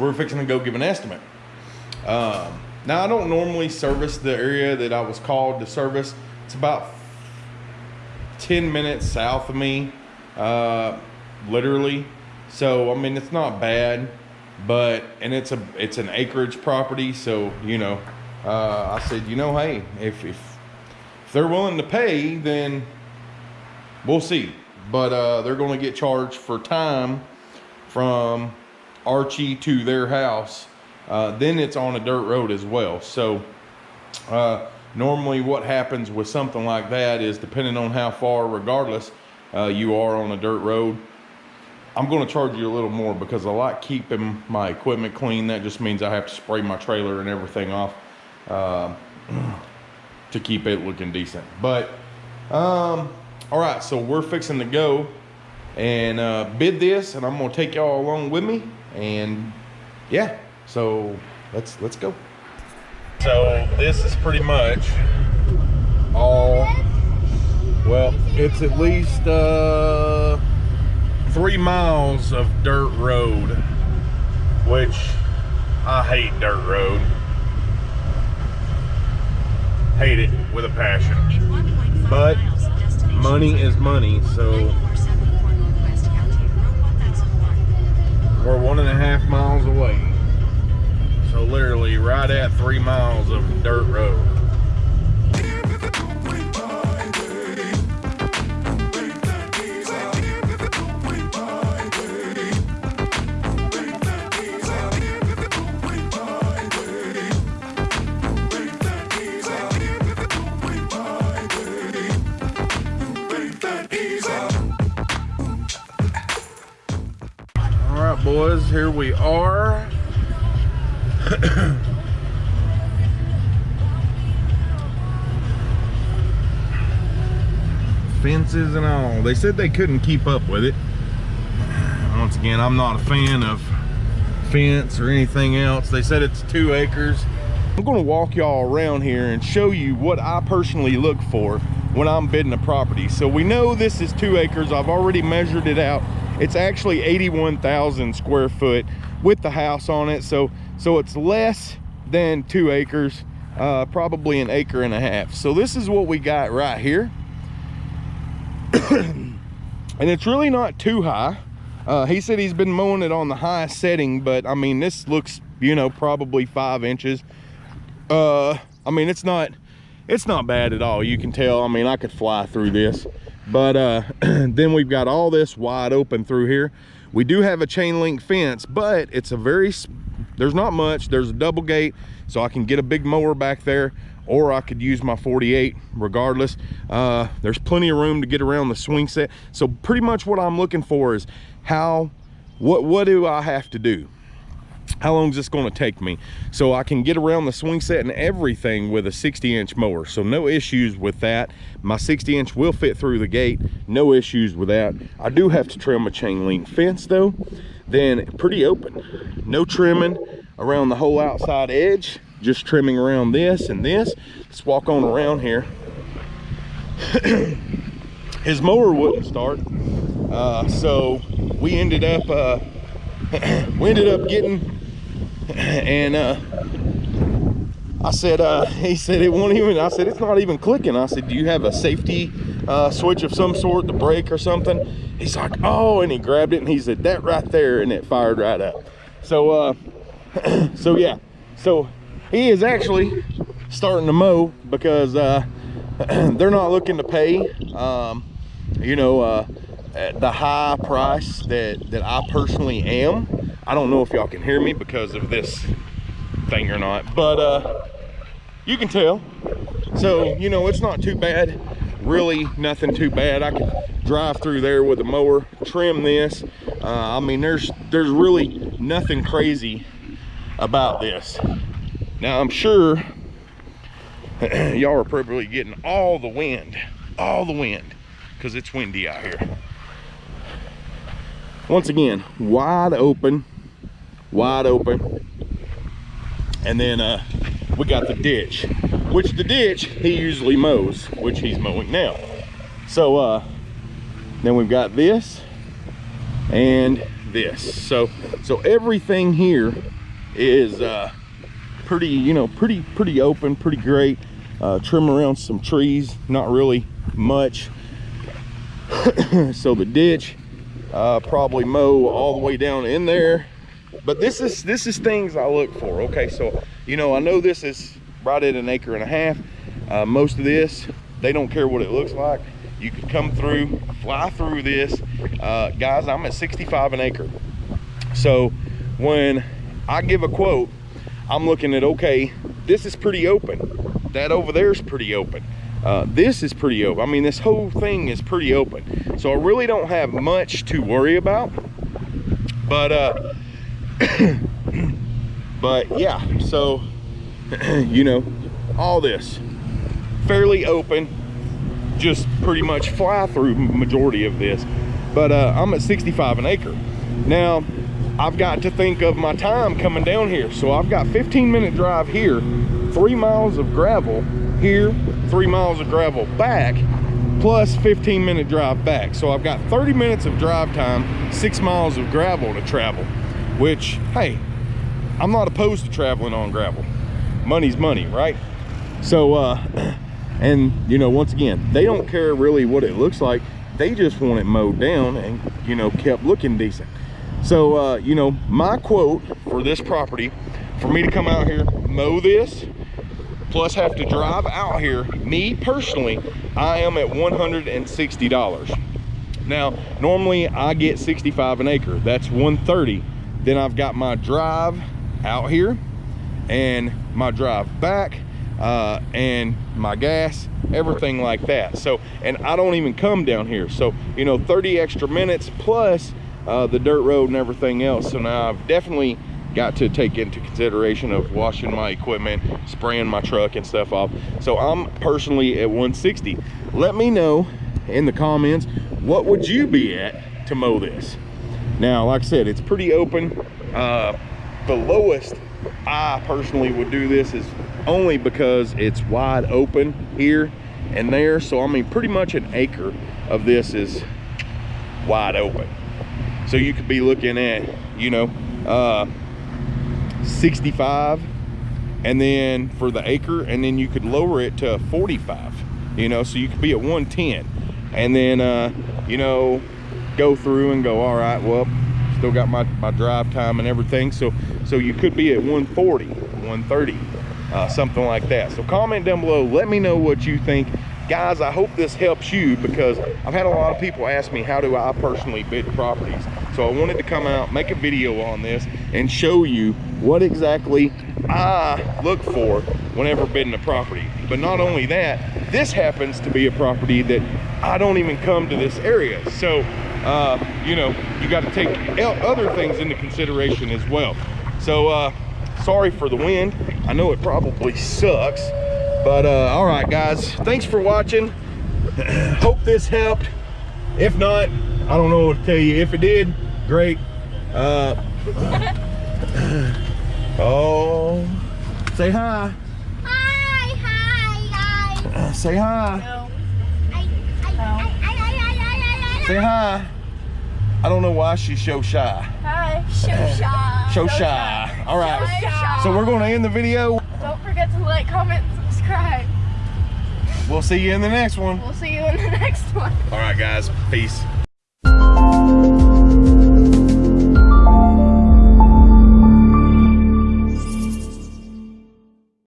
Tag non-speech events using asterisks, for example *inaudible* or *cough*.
we're fixing to go give an estimate. Um, now I don't normally service the area that I was called to service. It's about 10 minutes south of me, uh, literally. So, I mean, it's not bad, but, and it's a, it's an acreage property. So, you know, uh, I said, you know, hey, if, if, if they're willing to pay, then we'll see. But, uh, they're going to get charged for time from Archie to their house. Uh, then it's on a dirt road as well. So, uh, normally what happens with something like that is depending on how far regardless uh, you are on a dirt road i'm going to charge you a little more because i like keeping my equipment clean that just means i have to spray my trailer and everything off uh, to keep it looking decent but um, all right so we're fixing to go and uh, bid this and i'm going to take y'all along with me and yeah so let's let's go so this is pretty much all, well, it's at least uh, three miles of dirt road, which I hate dirt road. Hate it with a passion. But money is money, so we're one and a half miles away. So literally right at three miles of dirt road. All right, boys, here we are. *clears throat* Fences and all. They said they couldn't keep up with it. Once again, I'm not a fan of fence or anything else. They said it's two acres. I'm gonna walk y'all around here and show you what I personally look for when I'm bidding a property. So we know this is two acres. I've already measured it out. It's actually 81,000 square foot with the house on it. So, so it's less than two acres, uh, probably an acre and a half. So this is what we got right here. *coughs* and it's really not too high. Uh, he said he's been mowing it on the highest setting, but I mean, this looks, you know, probably five inches. Uh, I mean, it's not, it's not bad at all. You can tell, I mean, I could fly through this, but, uh, *clears throat* then we've got all this wide open through here. We do have a chain link fence, but it's a very, there's not much. There's a double gate, so I can get a big mower back there, or I could use my 48 regardless. Uh, there's plenty of room to get around the swing set. So pretty much what I'm looking for is how, what, what do I have to do? how long is this going to take me? So i can get around the swing set and everything with a 60 inch mower. So no issues with that. My 60 inch will fit through the gate. No issues with that. I do have to trim a chain link fence though. Then pretty open. No trimming around the whole outside edge just trimming around this and this let's walk on around here *clears throat* his mower wouldn't start uh, so we ended up uh, *clears throat* we ended up getting *clears throat* and uh, I said, uh, *laughs* he said it won't even, I said, it's not even clicking. I said, do you have a safety uh, switch of some sort, the brake or something? He's like, oh, and he grabbed it and he said, that right there, and it fired right up. So, uh, so yeah, so he is actually starting to mow because uh, *clears throat* they're not looking to pay, um, you know, uh, the high price that, that I personally am. I don't know if y'all can hear me because of this thing or not, but uh, you can tell. So, you know, it's not too bad. Really nothing too bad. I could drive through there with a mower, trim this. Uh, I mean, there's, there's really nothing crazy about this. Now, I'm sure *clears throat* y'all are probably getting all the wind, all the wind, because it's windy out here. Once again wide open wide open. And then uh we got the ditch which the ditch he usually mows which he's mowing now. So uh then we've got this and this. So, so everything here is uh, pretty, you know, pretty, pretty open, pretty great. Uh, trim around some trees, not really much. *coughs* so the ditch, uh, probably mow all the way down in there. But this is this is things I look for. Okay, so you know I know this is right at an acre and a half. Uh, most of this, they don't care what it looks like. You could come through, fly through this. Uh, guys, I'm at 65 an acre. So when I give a quote, I'm looking at, okay, this is pretty open. That over there is pretty open. Uh, this is pretty open. I mean, this whole thing is pretty open. So I really don't have much to worry about. But, uh, *coughs* but yeah, so, *coughs* you know, all this fairly open, just pretty much fly through majority of this. But uh, I'm at 65 an acre. Now, I've got to think of my time coming down here. So I've got 15 minute drive here, three miles of gravel here, three miles of gravel back, plus 15 minute drive back. So I've got 30 minutes of drive time, six miles of gravel to travel, which, hey, I'm not opposed to traveling on gravel. Money's money, right? So, uh, *clears throat* and you know, once again, they don't care really what it looks like. They just want it mowed down and, you know, kept looking decent. So, uh, you know, my quote for this property, for me to come out here, mow this, plus have to drive out here, me personally, I am at $160. Now, normally I get 65 an acre. That's 130. Then I've got my drive out here and my drive back uh, and my gas, everything like that. So, and I don't even come down here. So, you know, 30 extra minutes plus uh, the dirt road and everything else. So now I've definitely got to take into consideration of washing my equipment, spraying my truck and stuff off. So I'm personally at 160. Let me know in the comments, what would you be at to mow this? Now, like I said, it's pretty open. Uh, the lowest I personally would do this is only because it's wide open here and there. So I mean, pretty much an acre of this is wide open. So you could be looking at, you know, uh, 65 and then for the acre and then you could lower it to 45 you know so you could be at 110 and then uh you know go through and go all right well still got my my drive time and everything. So so you could be at 140 130 uh, something like that. So comment down below. Let me know what you think guys i hope this helps you because i've had a lot of people ask me how do i personally bid properties? So i wanted to come out make a video on this and show you what exactly i look for whenever bidding a property. But not only that this happens to be a property that i don't even come to this area. So uh, you know you got to take other things into consideration as well. So uh, sorry for the wind. I know it probably sucks but uh, all right guys. Thanks for watching. *clears throat* Hope this helped. If not i don't know what to tell you. If it did great. Uh, oh. Say hi. Hi, hi, guys. *clears throat* Uh, say hi. No. I, I, I, I, I, I, say hi. I don't know why she's so shy. Hi. Show shy. *laughs* so shy. all right. Shy. so we're going to end the video. Don't forget to like, comment, subscribe. we'll see you in the next one We'll see you in the *laughs* next one. all right guys peace